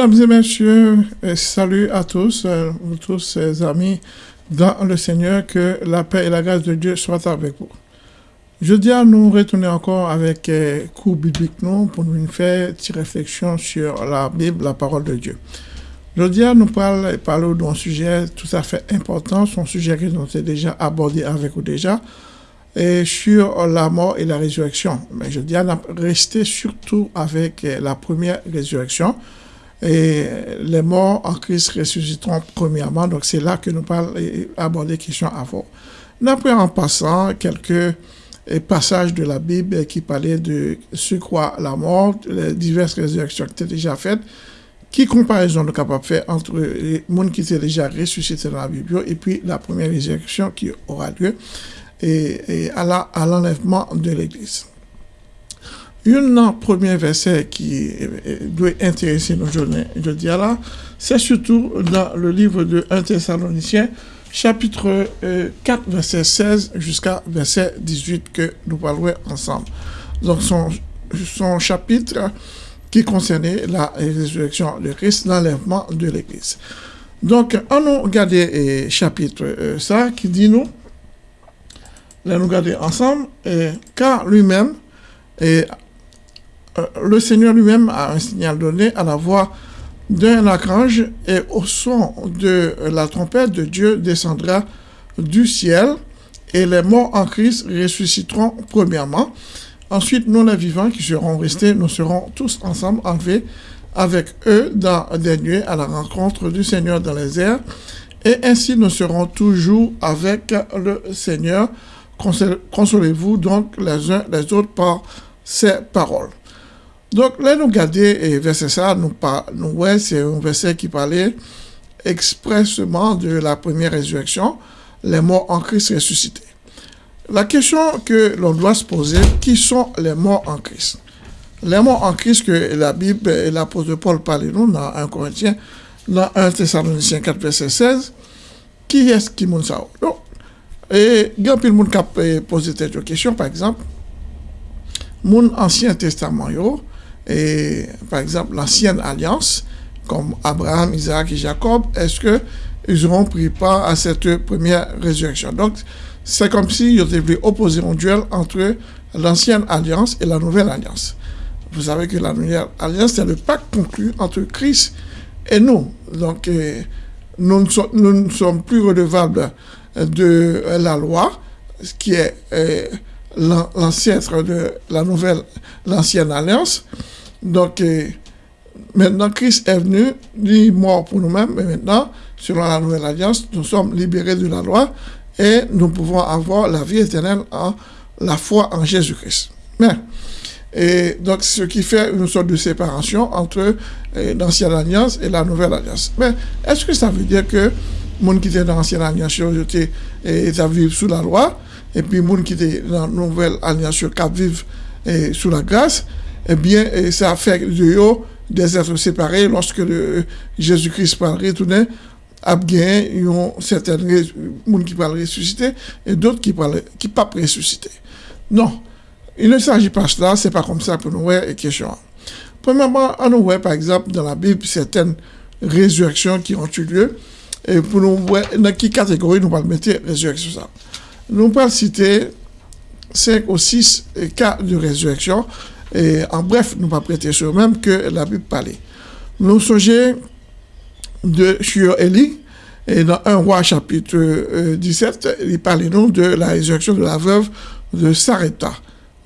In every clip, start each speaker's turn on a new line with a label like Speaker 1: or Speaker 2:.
Speaker 1: Mesdames et messieurs, salut à tous, euh, vous tous, amis dans le Seigneur, que la paix et la grâce de Dieu soient avec vous. Je dis à nous retourner encore avec euh, cours biblique nous pour nous faire une réflexion sur la Bible, la parole de Dieu. Je dis nous parler, parler d'un sujet tout à fait important, son sujet que nous avons déjà abordé avec vous déjà, et sur la mort et la résurrection. Mais je dis à rester surtout avec euh, la première résurrection, et les morts en Christ ressusciteront premièrement. Donc c'est là que nous parlons et aborder questions avant. D'après en passant quelques passages de la Bible qui parlaient de ce croit la mort, les diverses résurrections qui étaient déjà faites, qui comparaison nous capable de faire entre les monde qui étaient déjà ressuscités dans la Bible et puis la première résurrection qui aura lieu et à l'enlèvement de l'Église? Un premier verset qui doit intéresser nos journées, je dis là, c'est surtout dans le livre de 1 Thessaloniciens, chapitre 4, euh, verset 16 jusqu'à verset 18 que nous parlerons ensemble. Donc, son, chapitre qui concernait la résurrection de Christ, l'enlèvement de l'Église. Donc, on nous regarder le chapitre euh, ça qui dit nous, là nous regarder ensemble, et, car lui-même, et le Seigneur lui-même a un signal donné à la voix d'un archange et au son de la trompette de Dieu descendra du ciel et les morts en Christ ressusciteront premièrement. Ensuite, nous les vivants qui serons restés, nous serons tous ensemble enlevés avec eux dans des nuées à la rencontre du Seigneur dans les airs. Et ainsi nous serons toujours avec le Seigneur. Consolez-vous donc les uns les autres par ces paroles. Donc là, nous regardons et verset ça, nous, nous ouais, c'est un verset qui parlait expressément de la première résurrection, les morts en Christ ressuscités. La question que l'on doit se poser, qui sont les morts en Christ? Les morts en Christ que la Bible et l'apôtre Paul parlent nous dans 1 Corinthiens, dans 1 Thessaloniciens 4, verset 16, qui est-ce qui moun ça? Et il y a de a posé cette question, par exemple, mon Ancien Testament, et par exemple l'ancienne alliance, comme Abraham, Isaac et Jacob, est-ce qu'ils auront pris part à cette première résurrection? Donc, c'est comme si ils avaient opposer un duel entre l'ancienne alliance et la nouvelle alliance. Vous savez que la nouvelle alliance, c'est le pacte conclu entre Christ et nous. Donc, euh, nous, ne sommes, plus redevables de la loi, ce qui est euh, l'ancêtre de la nouvelle, l'ancienne alliance. Donc, euh, maintenant, Christ est venu, il est mort pour nous-mêmes, mais maintenant, selon la nouvelle alliance, nous sommes libérés de la loi et nous pouvons avoir la vie éternelle en la foi en Jésus-Christ. Mais, et donc, ce qui fait une sorte de séparation entre euh, l'ancienne alliance et la nouvelle alliance. Mais, est-ce que ça veut dire que gens qui étaient dans l'ancienne alliance, ils vivent sous la loi, et puis gens qui étaient dans la nouvelle alliance, ils vivent sous la grâce, eh bien, ça fait de eux des êtres séparés lorsque Jésus-Christ parle retourner a ont certains gens qui parlent ressusciter et d'autres qui parlent qui pas ressusciter. Non, il ne s'agit pas de cela, c'est pas comme ça pour nous voir et question. Premièrement, on nous voit par exemple dans la Bible certaines résurrections qui ont eu lieu et pour nous voir dans quelle catégorie nous allons mettre résurrection. Nous allons citer cinq ou six cas de résurrection et en bref, nous pas prêter sur même que la Bible parlait. Nous songeons de sur Élie, et dans 1 roi chapitre 17, euh, il parlait de la résurrection de la veuve de Sarepta.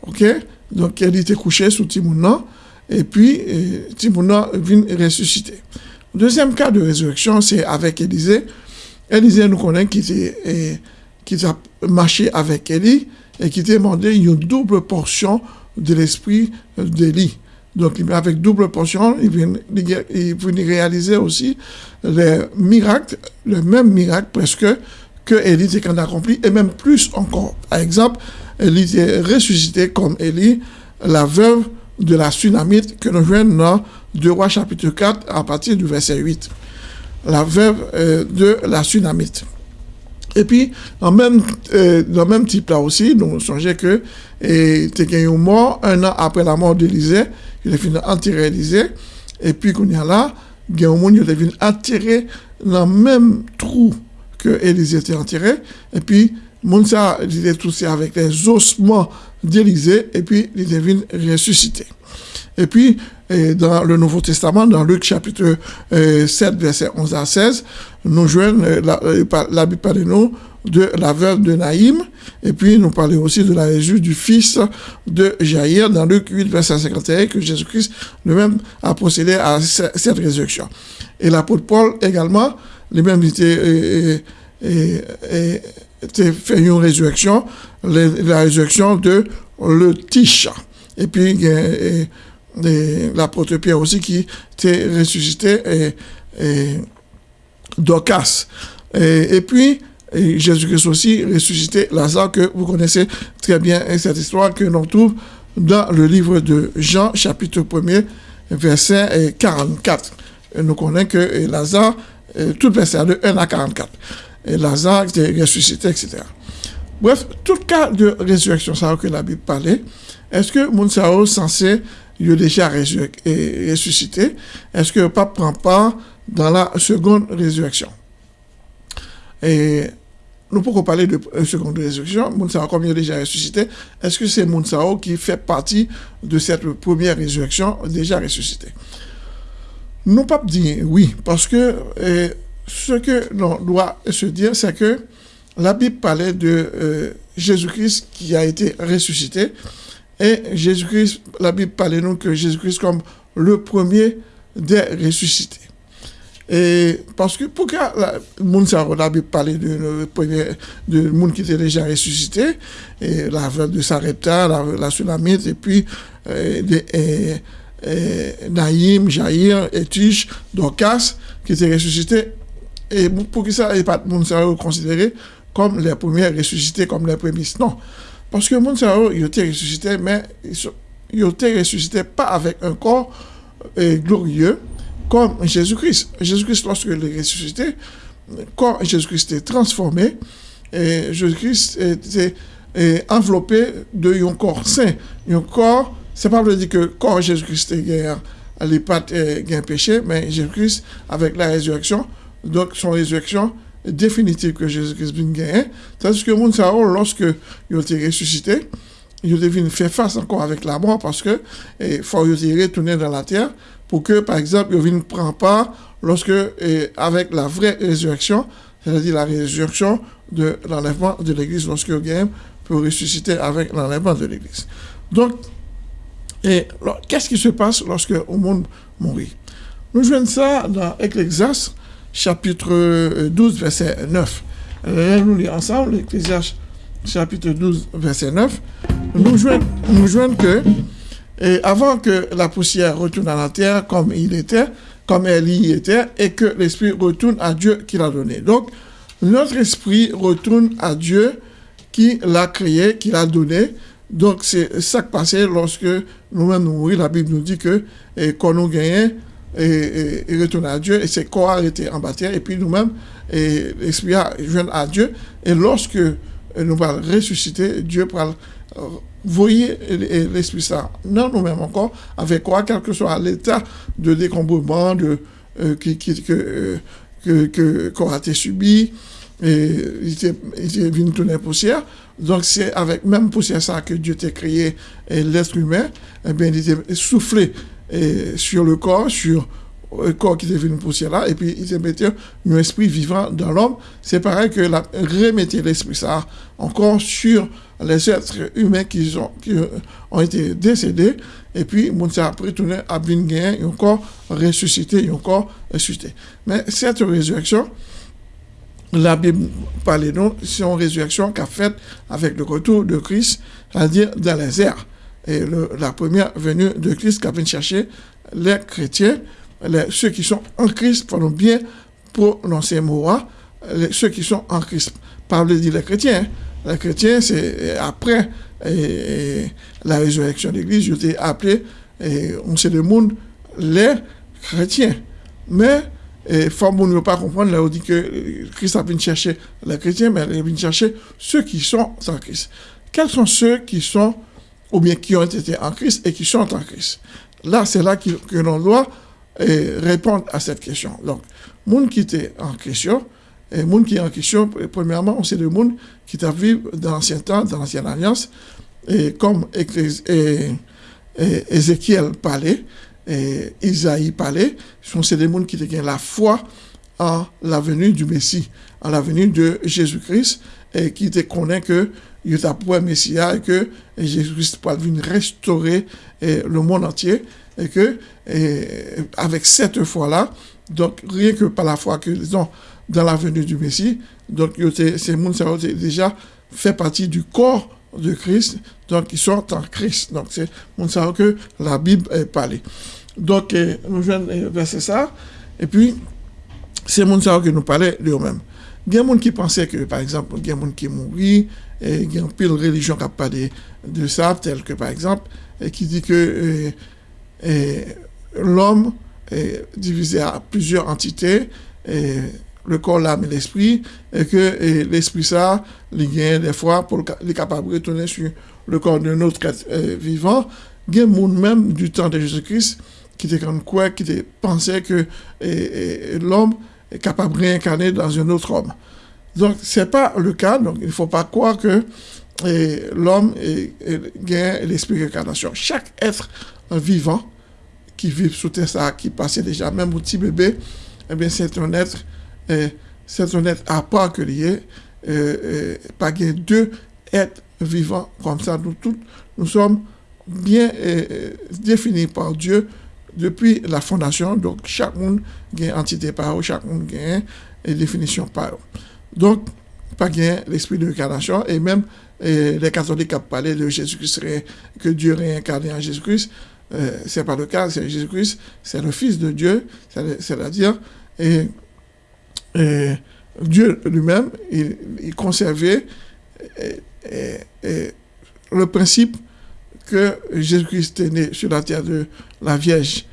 Speaker 1: Ok? Donc, elle était couchée sous Timounan, et puis euh, Timounan vient ressusciter. Deuxième cas de résurrection, c'est avec Élisée. Élisée nous connaît qui, était, qui a marché avec Élie et qui demandé une double portion de l'esprit d'Élie. Donc, avec double portion, il vient, il réaliser aussi les miracles, le même miracle presque que Élie a accompli, et même plus encore. Par exemple, Élie est ressuscité comme Élie, la veuve de la tsunamite que nous voyons dans 2 Rois chapitre 4 à partir du verset 8. La veuve euh, de la tsunamite. E pi, nan menm tip la osi, nou sonje ke te gen yon mor, un an apre la mor de Lize, yon te fin antire Lize, e pi koun ya la, gen yon moun yon te fin antire nan menm trou ke Elize te antire, e pi moun sa li te tousi avek les osman de Lize, e pi li te fin resusite. Et puis, dans le Nouveau Testament, dans Luc chapitre 7, verset 11 à 16, nous la Bible parle de nous de la veuve de Naïm, et puis nous parlons aussi de la résurrection du fils de Jaïr dans Luc 8, verset 51, que Jésus-Christ lui-même a procédé à cette résurrection. Et l'apôtre Paul également, lui-même était, fait une résurrection, la résurrection de le Tiche. Et puis, l'apôtre Pierre aussi qui était ressuscité et, et. Et, puis, Jésus-Christ aussi ressuscité Lazare, que vous connaissez très bien cette histoire que l'on trouve dans le livre de Jean, chapitre 1er, verset 44. nous connaissons que Lazare, tout verset de 1 à 44. Et Lazare était ressuscité, etc. Bref, tout cas de résurrection, ça que la Bible parlait, est-ce que Mounsao censé il est déjà ressuscité, est-ce que le pape prend part dans la seconde résurrection? Et nous pouvons parler de seconde résurrection, Mounsao comme il est déjà ressuscité, est-ce que c'est Mounsao qui fait partie de cette première résurrection déjà ressuscité Nous pape dit oui, parce que ce que l'on doit se dire, c'est que la Bible parlait de euh, Jésus-Christ qui a été ressuscité, et Jésus-Christ, la Bible parle nous que Jésus-Christ comme le premier des ressuscités. Et parce que pourquoi la, la Bible parle de premier de monde qui était déjà ressuscité, et la de Sarepta, la, la Sulamite, et puis euh, et, Naïm, Jaïr, Etiche, Dorcas, qui étaient ressuscités. Et pour que ça n'est pas considéré comme les premiers ressuscités, comme les premiers. Non. Parce que monde ça il était ressuscité mais il était ressuscité pas avec un corps euh, glorieux comme Jésus-Christ. Jésus-Christ lorsque est ressuscité, corps Jésus-Christ est transformé Jésus-Christ était enveloppé de corps saint. Un corps, c'est pas dire que corps Jésus-Christ est les pattes un péché, mais Jésus-Christ avec la résurrection, donc son résurrection définitive que Jésus-Christ vient gagner. Tandis que monde lorsque il a été ressuscité, il devine faire face encore avec la mort parce que il faut retourner dans la terre pour que, par exemple, il ne prend pas lorsque, avec la vraie résurrection, c'est-à-dire la résurrection de l'enlèvement de l'Église, lorsque gagne peut ressusciter avec l'enlèvement de l'Église. Donc, et qu'est-ce qui se passe lorsque le monde mourit? Nous jouons ça dans Ecclésiaste, chapitre 12, verset 9. Nous lisons ensemble l'Ecclésiaste chapitre 12, verset 9. Nous joignons, nous que, avant que la poussière retourne à la terre comme il était, comme elle y était, et que l'esprit retourne à Dieu qui l'a donné. Donc, notre esprit retourne à Dieu qui l'a créé, qui l'a donné. Donc, c'est ça qui passait lorsque nous-mêmes nous mourons. La Bible nous dit que, et quand nous gagnons, et, retourner à Dieu, et ses corps été en bataille, et puis nous-mêmes, et l'Esprit a à Dieu, et lorsque nous allons ressusciter, Dieu va voyez l'Esprit ça non nous-mêmes encore, avec quoi, quel que soit l'état de décombrement de, euh, qui, que, euh, que, que, qu'on a été subi, et il était, il venu tourner poussière. Donc, c'est avec même poussière ça que Dieu t'a créé l'être humain, et eh bien, il était soufflé et sur le corps, sur le corps qui devient une poussière là, et puis il se mettait un esprit vivant dans l'homme. C'est pareil que la, remettre l'esprit ça encore sur les êtres humains qui ont, qui ont été décédés, et puis mon après tourné à venir et encore ressuscité, et encore ressuscité. Mais cette résurrection, la Bible parle nous, c'est une résurrection qu'a faite avec le retour de Christ, c'est-à-dire dans les airs et la première venue de Christ qui vient chercher les chrétiens, ceux qui sont en Christ, pendant bien prononcer les, ceux qui sont en Christ. Pas dire les chrétiens. Hein. Les chrétiens, c'est après la résurrection de l'Église, je t'ai appelé, et on sait le monde, les chrétiens. Mais il faut ne pas comprendre, là, on dit que Christ a venu chercher les chrétiens, mais il vient chercher ceux qui sont en Christ. Quels sont ceux qui sont ou bien qui ont été en Christ et qui sont en Christ. Là, c'est là que, l'on doit répondre à cette question. Donc, monde qui était en question, et monde qui est en question, premièrement, sait le monde qui t'a vécu dans l'ancien temps, dans l'ancienne alliance, et comme Ézéchiel parlait, Isaïe parlait, c'est des mondes qui ont la foi en la venue du Messie, en la venue de Jésus-Christ, et qui te connaît que il est un Messia et que Jésus-Christ peut venir restaurer le monde entier et que avec cette foi-là, donc rien que par la foi qu'ils ont dans la venue du Messie, donc ces mondes déjà fait partie du corps de Christ, donc ils sont en Christ. Donc c'est mon que la Bible est parlée. Donc nous venons verser ça, et puis c'est mon que nous parlait de nous-mêmes. Il y a des gens qui pensaient que, par exemple, il y a des gens qui mourent, et il y a une pile religion qui a parlé de ça, tel que, par exemple, et qui dit que euh, euh, l'homme est divisé à plusieurs entités, et le corps, l'âme et l'esprit, et que l'esprit, ça, il y des fois, pour les capable de retourner sur le corps d'un autre vivant. Il y a des gens même du temps de Jésus-Christ qui était comme quoi, qui pensait que l'homme capable de réincarner dans un autre homme. Donc, ce n'est pas le cas, donc il ne faut pas croire que l'homme gagne l'esprit de réincarnation. Chaque être vivant qui vit sous terre, qui passait déjà, même au petit bébé, eh bien, c'est un être c'est un être à part que lié, pas deux êtres vivants comme ça. Nous tous, nous sommes bien définis par Dieu depuis la fondation. Donc, chaque monde a une entité par eux, chaque monde a une définition par eux. Donc, pas gain l'esprit de l'incarnation et même les catholiques ont parlé de Jésus-Christ, que Dieu réincarné en Jésus-Christ. Euh, c'est pas le cas, c'est Jésus-Christ, c'est le Fils de Dieu, c'est-à-dire, et Dieu lui-même, il, conservait le principe que Jésus-Christ est né sur la terre de la Vierge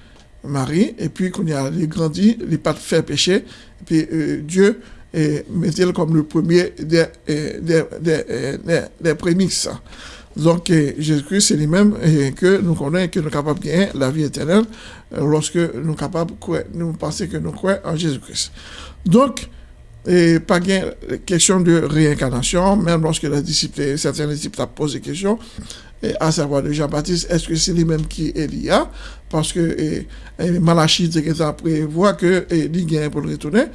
Speaker 1: Marie, et puis qu'on a grandi, il n'a pas fait péché, et puis euh, Dieu mettait comme le premier des, des, des, des prémices. Donc, Jésus-Christ, c'est lui-même que nous connaissons, que nous sommes capables de gagner la vie éternelle euh, lorsque nous sommes capables de nous penser que nous croyons en Jésus-Christ. Donc, et pas de question de réincarnation, même lorsque la disciple, certains disciples posent des questions, à savoir de Jean-Baptiste, est-ce que c'est lui-même qui est Elia Parce que et, et Malachie prévoit que Elie pour le retourner.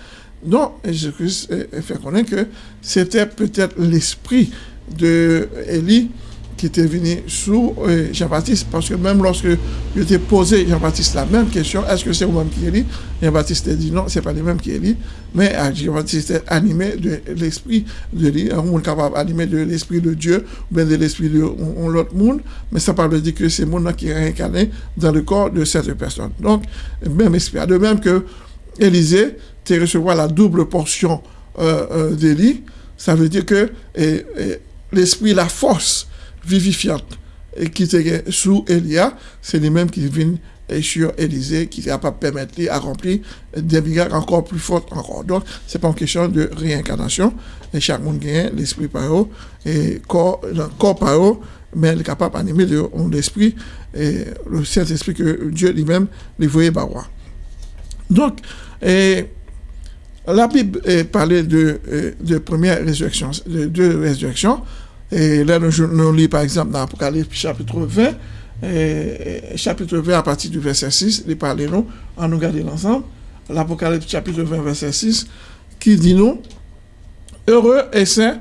Speaker 1: Donc, Jésus-Christ fait connaître que c'était peut-être l'esprit de Élie qui était venu sous euh, Jean-Baptiste, parce que même lorsque je t'ai posé Jean-Baptiste la même question, est-ce que c'est vous-même qui est Jean-Baptiste a dit non, c'est pas lui-même qui est mais euh, Jean-Baptiste est animé de l'esprit de lui, un monde capable animé de l'esprit de Dieu, ou bien de l'esprit de l'autre monde, mais ça parle de dire que c'est monde qui est réincarné dans le corps de cette personne. Donc, même esprit. De même que Élisée, tu recevoir la double portion euh, euh d'Élie, ça veut dire que l'esprit, la force, vivifiante et qui était sous Elia, c'est les-mêmes qui viennent sur Élysée, qui va pas permettre à remplir des miracles encore plus fortes encore. Donc, c'est pas une question de réincarnation. Et chaque monde gagne l'esprit par eux, et corps, corps par eux, mais il est capable d'animer l'esprit, et le Saint-Esprit que Dieu lui-même lui voyait par Donc, la Bible parlait de, de première résurrection, de deux résurrections. Et là, nous, nous lisons par exemple dans l'Apocalypse chapitre 20, et, chapitre 20 à partir du verset 6, il parle nous, en nous gardant ensemble, l'Apocalypse chapitre 20, verset 6, qui dit nous, heureux et saints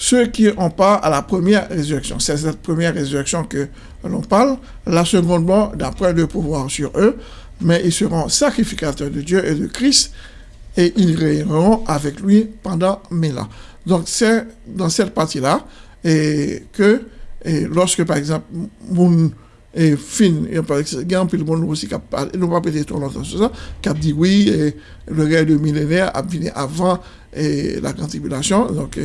Speaker 1: ceux qui ont part à la première résurrection. C'est cette première résurrection que l'on parle. La seconde mort d'après le pouvoir sur eux, mais ils seront sacrificateurs de Dieu et de Christ et ils régneront avec lui pendant mille ans. Donc c'est dans cette partie-là et que lorsque, par exemple, mon et fin, et par exemple, peu de monde aussi parlé, nous pas peut-être longtemps sur ça, qui a dit oui, et le règne de millénaire a venu avant la grande tribulation. Donc,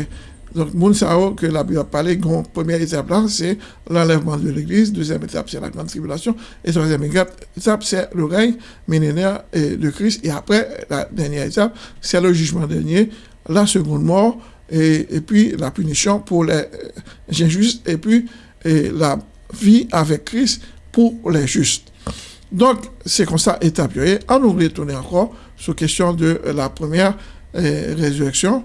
Speaker 1: donc, moun que la Bible a parlé, première étape là, c'est l'enlèvement de l'Église. Deuxième étape, c'est la grande tribulation. Et troisième étape, c'est le règne millénaire de Christ. Et après, la dernière étape, c'est le jugement dernier, la seconde mort, et, puis la punition pour les injustes, et puis la vie avec Christ pour les justes. Donc, c'est comme ça établi. On nous retourner encore sur question de la première euh, résurrection.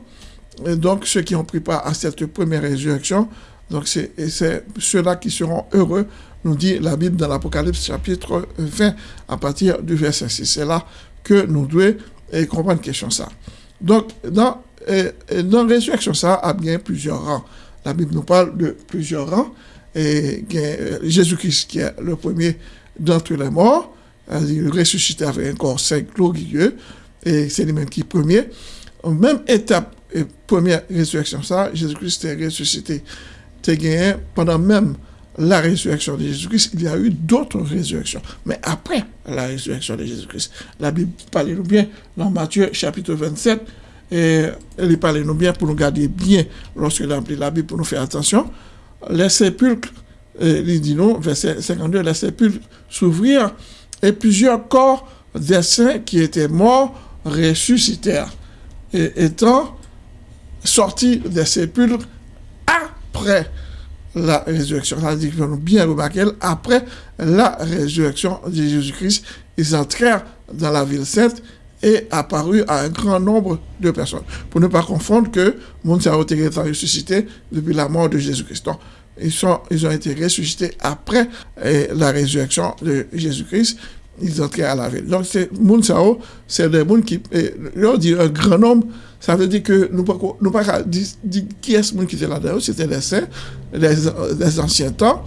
Speaker 1: Et donc, ceux qui ont pris part à cette première résurrection, donc c'est ceux-là qui seront heureux, nous dit la Bible dans l'Apocalypse chapitre 20 à partir du verset 6. C'est là que nous devons comprendre question ça. Donc, dans, eh, eh, dans la résurrection, ça a bien plusieurs rangs. La Bible nous parle de plusieurs rangs. Et euh, Jésus-Christ qui est le premier d'entre les morts, il ressuscité avec un corps saint glorieux, et c'est lui-même qui est premier. Même étape, première résurrection, ça, Jésus-Christ est ressuscité. gagné pendant même la résurrection de Jésus-Christ, il y a eu d'autres résurrections. Mais après la résurrection de Jésus-Christ, la Bible parle nous bien dans Matthieu chapitre 27, et elle parle nous bien pour nous garder bien lorsque la Bible pour nous faire attention. Les sépulcres, il dit nous, verset 52, les sépulcres s'ouvrirent et plusieurs corps des saints qui étaient morts ressuscitèrent. Et étant sortis des sépulcres après la résurrection. Dit que nous bien remarquer, après la résurrection de Jésus-Christ, ils entrèrent dans la ville sainte et apparut à un grand nombre de personnes. Pour ne pas confondre que monde a été ressuscité depuis la mort de Jésus-Christ. Ils, sont, ils ont été ressuscités après la résurrection de Jésus-Christ. Ils entraient à la ville. Donc, c'est c'est des gens qui, eh, dit un grand nombre ça veut dire que nous ne pouvons pas dire qui est ce monde qui était là-dedans, c'était les saints, les, anciens temps.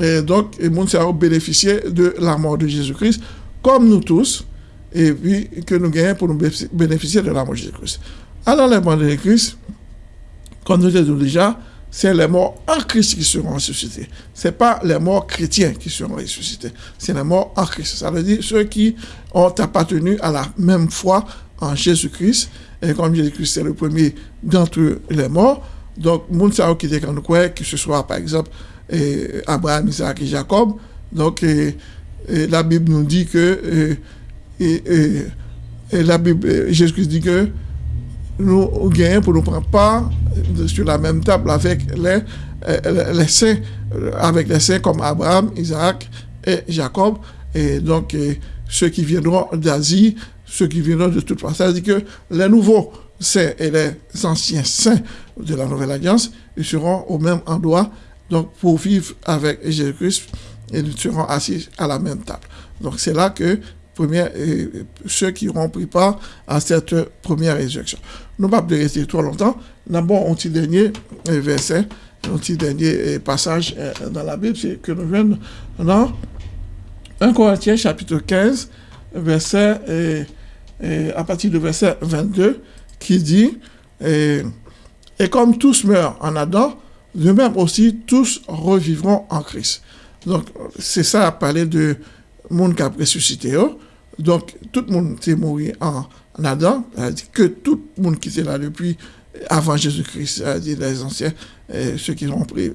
Speaker 1: Et donc, a bénéficié de la mort de Jésus-Christ, comme nous tous, et puis que nous gagnons pour nous bénéficier de la mort de Jésus-Christ. Alors, les morts de Christ, comme nous l'avons déjà, c'est les morts en Christ qui seront ressuscités. Ce n'est pas les morts chrétiens qui seront ressuscités. C'est les morts en Christ. Ça veut dire ceux qui ont appartenu à la même foi en Jésus-Christ et comme Jésus-Christ est le premier d'entre les morts, donc, moun sa qui quand quoi, que ce soit par exemple Abraham, Isaac et Jacob, donc la Bible nous dit que et, la Bible, Jésus-Christ dit que nous gagnons pour nous prendre part sur la même table avec les, les saints, avec les saints comme Abraham, Isaac et Jacob, et donc ceux qui viendront d'Asie, ceux qui viendront de toute façon. C'est-à-dire que les nouveaux saints et les anciens saints de la Nouvelle Alliance, ils seront au même endroit, donc pour vivre avec Jésus-Christ, et ils seront assis à la même table. Donc c'est là que euh, ceux qui auront pris part à cette première résurrection. Nous ne pas rester trop longtemps. D'abord, un petit dernier euh, verset, un petit dernier euh, passage dans la Bible, c'est que nous venons dans 1 Corinthiens chapitre 15, verset à partir du verset 22, qui dit, et, comme tous meurent en Adam, de même aussi tous revivront en Christ. Donc, c'est ça à parler de monde qui a ressuscité. Oh. Donc, tout le monde est mort en, Adam, que tout le monde qui était là depuis avant Jésus-Christ, les anciens, ceux qui ont pris,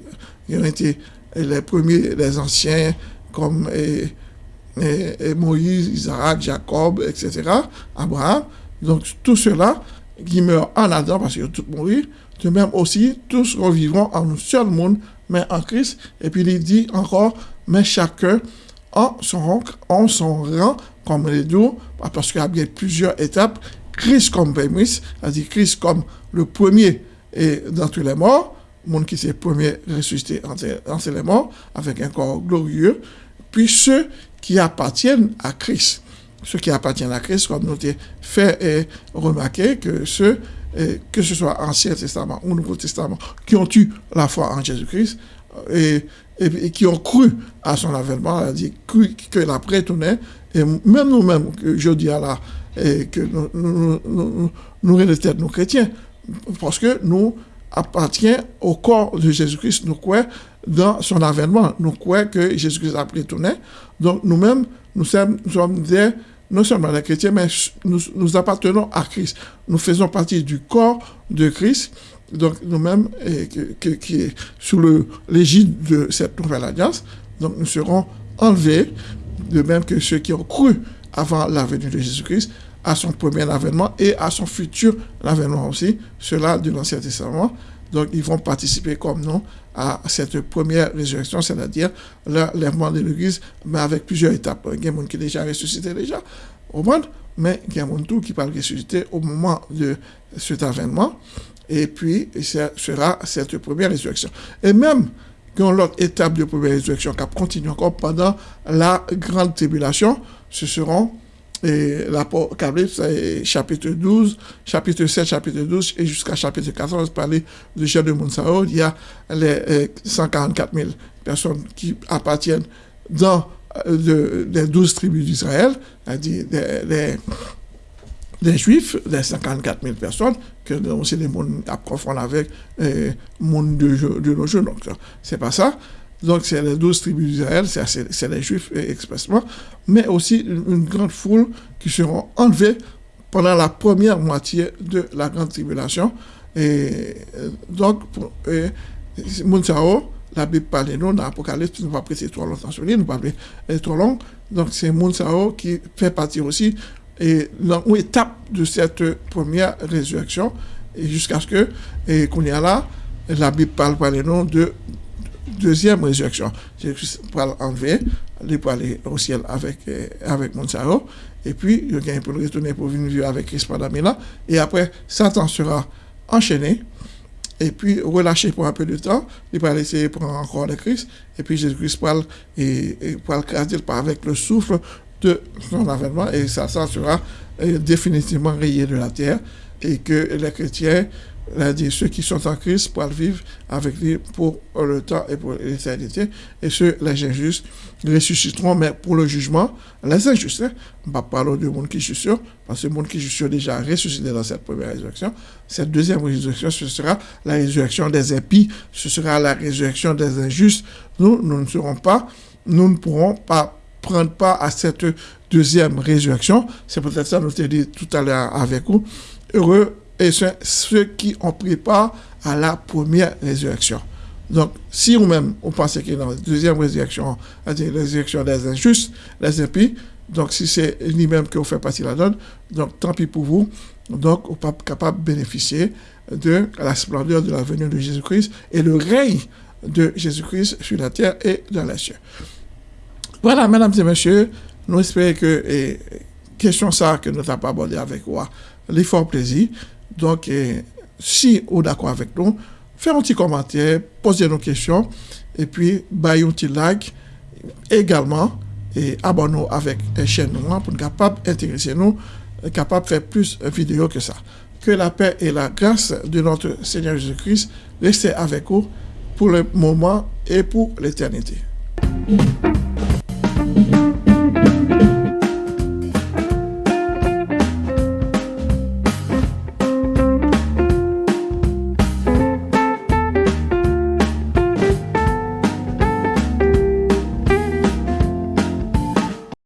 Speaker 1: qui ont été les premiers, les anciens, comme Moïse, Isaac, Jacob, etc., Abraham. Donc, tout cela qui meurt en Adam parce qu'ils ont tous mouru, de même aussi, tous revivront en un seul monde, mais en Christ. Et puis, il dit encore, mais chacun en son, rang, comme les deux, parce qu'il y a bien plusieurs étapes. Christ comme prémisse, c'est-à-dire Christ comme le premier et tous les morts, monde qui s'est le premier ressuscité entre les morts, avec un corps glorieux. Puis ceux qui appartiennent à Christ. Ceux qui appartiennent à Christ, comme nous avons fait et remarqué que ceux, que ce soit Ancien Testament ou Nouveau Testament, qui ont eu la foi en Jésus-Christ et, et, qui ont cru à son avènement, cru que la tournait, et même nous-mêmes, je dis à la, et que nous, nous, nous, nous, nous, nous chrétiens, parce que nous appartient au corps de Jésus-Christ, nous croyons dans son avènement, nous croyons que Jésus-Christ a retourné. Donc nous-mêmes, nous sommes, nous sommes des, non seulement des chrétiens, mais nous, appartenons à Christ. Nous faisons partie du corps de Christ, donc nous-mêmes, qui est sous l'égide de cette nouvelle alliance. Donc nous serons enlevés, de même que ceux qui ont cru avant la venue de Jésus-Christ, à son premier avènement et à son futur avènement aussi, cela de l'Ancien Testament. Donc, ils vont participer comme nous à cette première résurrection, c'est-à-dire l'enlèvement de l'Église, mais avec plusieurs étapes. Il y a des gens qui déjà ressuscité déjà, au monde, mais il y a des gens qui parlent ressusciter au moment de cet avènement. Et puis, ce sera cette première résurrection. Et même quand l'autre étape de première résurrection qui continue encore pendant la grande tribulation, ce seront l'Apocalypse, chapitre 12, chapitre 7, chapitre 12 et jusqu'à chapitre 14, parler de Jean de Monsao, il y a les 144 000 personnes qui appartiennent dans euh, les 12 tribus d'Israël, c'est-à-dire les, Juifs, les 144 000 personnes, que aussi les mondes à confondre avec le euh, monde de, de nos jours. Donc, c'est pas ça. Donc, c'est les douze tribus d'Israël, c'est les Juifs expressement, mais aussi une, grande foule qui seront enlevés pendant la première moitié de la grande tribulation. Et donc, pour, Mounsao, la Bible parle nous dans l'Apocalypse, nous ne pas prêter trop longtemps sur lui, nous ne pas trop long. Donc, c'est Mounsao qui fait partie aussi et une étape de cette première résurrection, jusqu'à ce que, et qu'on y a là, la Bible parle par les noms de deuxième résurrection. Jésus va enlever, il va aller au ciel avec, euh, avec Monsaro, et puis il va pour retourner pour venir vivre avec Christ pendant mille et après, Satan sera enchaîné, et puis relâché pour un peu de temps, il va essayer prendre encore le Christ, et puis Jésus-Christ va et, et avec le souffle de son avènement, et ça sera euh, définitivement rayé de la terre, et que les chrétiens dit, ceux qui sont en Christ pourront vivre avec lui pour le temps et pour l'éternité. Et ceux, les injustes, ressusciteront, mais pour le jugement, les injustes, hein, on va parler du monde qui est sûr, parce que le monde qui est sûr déjà ressuscité dans cette première résurrection. Cette deuxième résurrection, ce sera la résurrection des impies, ce sera la résurrection des injustes. Nous, nous ne serons pas, nous ne pourrons pas prendre part à cette deuxième résurrection. C'est peut-être ça, nous t'ai dit tout à l'heure avec vous. Heureux et ceux qui ont pris part à la première résurrection. Donc, si vous-même, vous pensez que dans la deuxième résurrection, c'est-à-dire la résurrection des injustes, les impies, donc si c'est lui-même que vous faites partie de la donne, donc tant pis pour vous, donc vous pas capable de bénéficier de la splendeur de la venue de Jésus-Christ et le règne de Jésus-Christ sur la terre et dans les cieux. Voilà, mesdames et messieurs, nous espérons que et, question ça que nous n'avons pas abordé avec vous, l'effort plaisir. Donc, si vous êtes d'accord avec nous, faites un petit commentaire, posez nos questions, et puis, baillez un petit like également, et abonnez-vous avec la chaîne pour être capable d'intéresser nous, capable de faire plus de vidéos que ça. Que la paix et la grâce de notre Seigneur Jésus-Christ restent avec vous pour le moment et pour l'éternité.